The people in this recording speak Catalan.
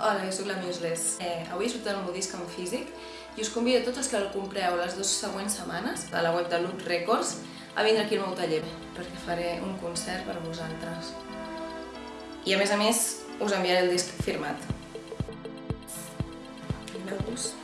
Hola, jo sóc la Museless. Eh, avui he sortit el meu disc en físic i us convido a tots els que el compreu les dues següents setmanes a la web de Loot Records a vindre aquí al meu taller perquè faré un concert per a vosaltres. I a més a més us enviaré el disc firmat. Vinga, gust.